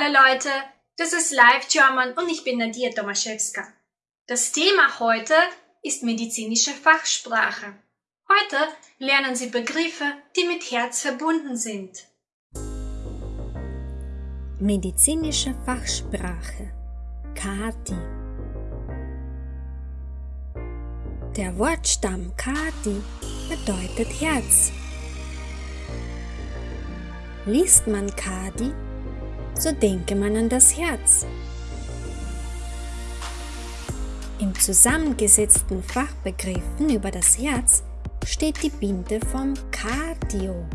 Leute, das ist Live German und ich bin Nadia Tomaszewska. Das Thema heute ist medizinische Fachsprache. Heute lernen Sie Begriffe, die mit Herz verbunden sind. Medizinische Fachsprache Kati Der Wortstamm Kati bedeutet Herz. Liest man Kadi, so denke man an das Herz. Im zusammengesetzten Fachbegriffen über das Herz steht die Binde vom Cardio.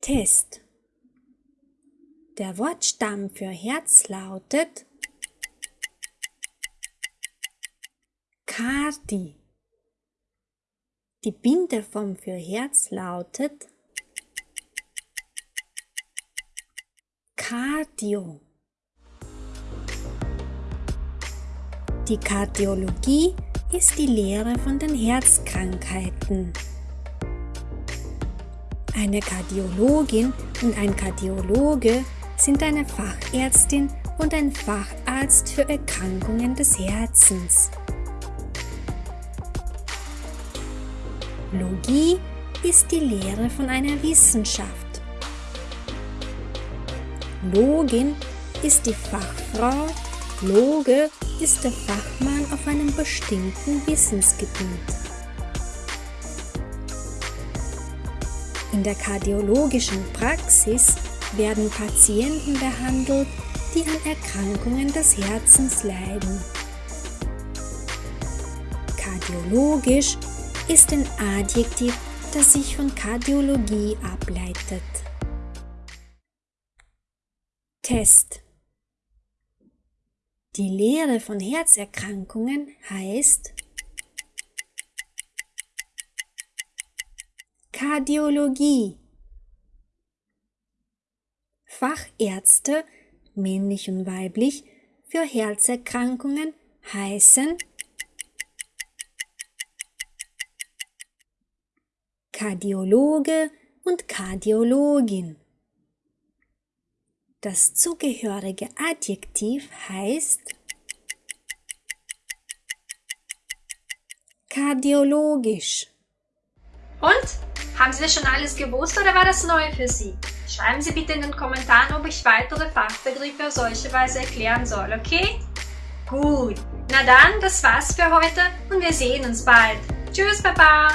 Test Der Wortstamm für Herz lautet Cardi. Die Bindeform für Herz lautet Cardio. Die Kardiologie ist die Lehre von den Herzkrankheiten. Eine Kardiologin und ein Kardiologe sind eine Fachärztin und ein Facharzt für Erkrankungen des Herzens. Logie ist die Lehre von einer Wissenschaft. Login ist die Fachfrau, Loge ist der Fachmann auf einem bestimmten Wissensgebiet. In der kardiologischen Praxis werden Patienten behandelt, die an Erkrankungen des Herzens leiden. Kardiologisch ist ein Adjektiv, das sich von Kardiologie ableitet. Test Die Lehre von Herzerkrankungen heißt Kardiologie. Fachärzte, männlich und weiblich, für Herzerkrankungen heißen Kardiologe und Kardiologin. Das zugehörige Adjektiv heißt kardiologisch. Und? Haben Sie das schon alles gewusst oder war das neu für Sie? Schreiben Sie bitte in den Kommentaren, ob ich weitere Fachbegriffe auf solche Weise erklären soll, okay? Gut, na dann, das war's für heute und wir sehen uns bald. Tschüss, Baba!